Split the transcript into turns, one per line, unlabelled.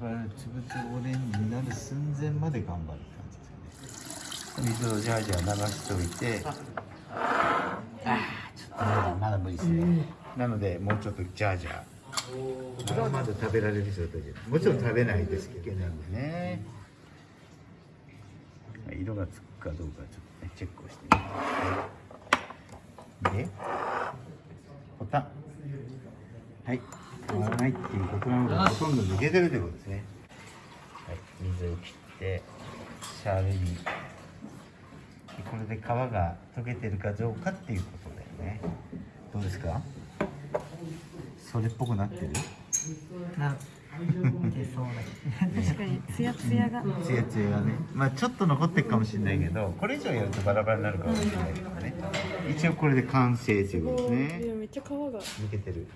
バラつぶつぶオレンジになる寸前まで頑張る感じですよね。水をジャージャー流しておいて。あ。あちょっとまだまだ無理ですね、なのでもうちょっとジャージャーまだまだ食べられる状態でもちろん食べないですけどなんでね色がつくかどうかちょっとねチェックをしてみてでボタン。はい変わらないっていうことなのでほとんど抜けてるということですねはい水を切ってシャーベにでこれで皮が溶けてるかどうかっていうことだよね。どうですか？それっぽくなってる？
な
確かにツヤツヤが。
ツヤツヤがね。まあちょっと残ってるかもしれないけどこれ以上やるとバラバラになるかもしれないけどね。一応これで完成ということですね。
めっちゃ皮が。
抜けてる。ね